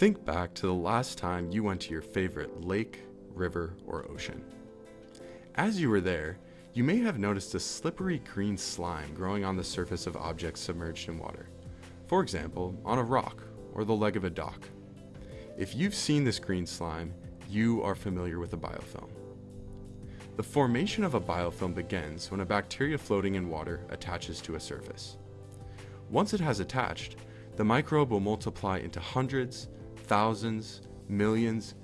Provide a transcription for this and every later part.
Think back to the last time you went to your favorite lake, river, or ocean. As you were there, you may have noticed a slippery green slime growing on the surface of objects submerged in water. For example, on a rock or the leg of a dock. If you've seen this green slime, you are familiar with a biofilm. The formation of a biofilm begins when a bacteria floating in water attaches to a surface. Once it has attached, the microbe will multiply into hundreds, thousands, millions,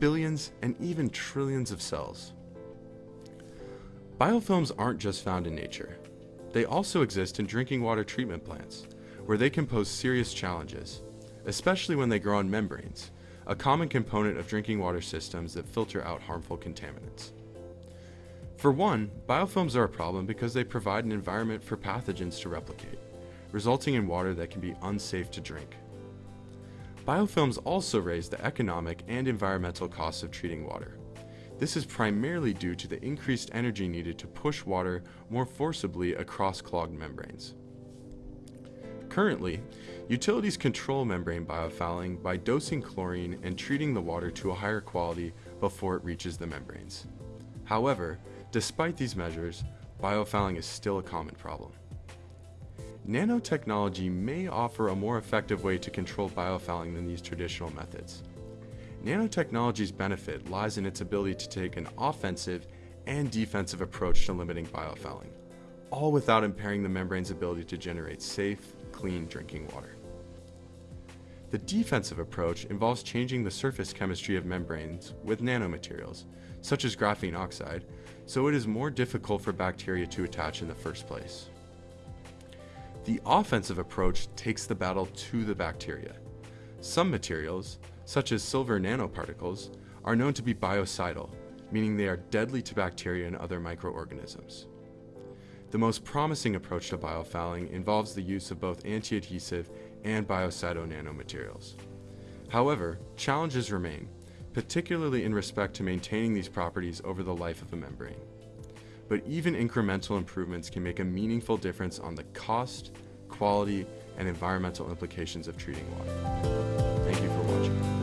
billions, and even trillions of cells. Biofilms aren't just found in nature. They also exist in drinking water treatment plants, where they can pose serious challenges, especially when they grow on membranes, a common component of drinking water systems that filter out harmful contaminants. For one, biofilms are a problem because they provide an environment for pathogens to replicate, resulting in water that can be unsafe to drink. Biofilms also raise the economic and environmental costs of treating water. This is primarily due to the increased energy needed to push water more forcibly across clogged membranes. Currently, utilities control membrane biofouling by dosing chlorine and treating the water to a higher quality before it reaches the membranes. However, despite these measures, biofouling is still a common problem. Nanotechnology may offer a more effective way to control biofouling than these traditional methods. Nanotechnology's benefit lies in its ability to take an offensive and defensive approach to limiting biofouling, all without impairing the membrane's ability to generate safe, clean drinking water. The defensive approach involves changing the surface chemistry of membranes with nanomaterials, such as graphene oxide, so it is more difficult for bacteria to attach in the first place. The offensive approach takes the battle to the bacteria. Some materials, such as silver nanoparticles, are known to be biocidal, meaning they are deadly to bacteria and other microorganisms. The most promising approach to biofouling involves the use of both anti-adhesive and biocidal nanomaterials. However, challenges remain, particularly in respect to maintaining these properties over the life of a membrane but even incremental improvements can make a meaningful difference on the cost, quality, and environmental implications of treating water. Thank you for watching.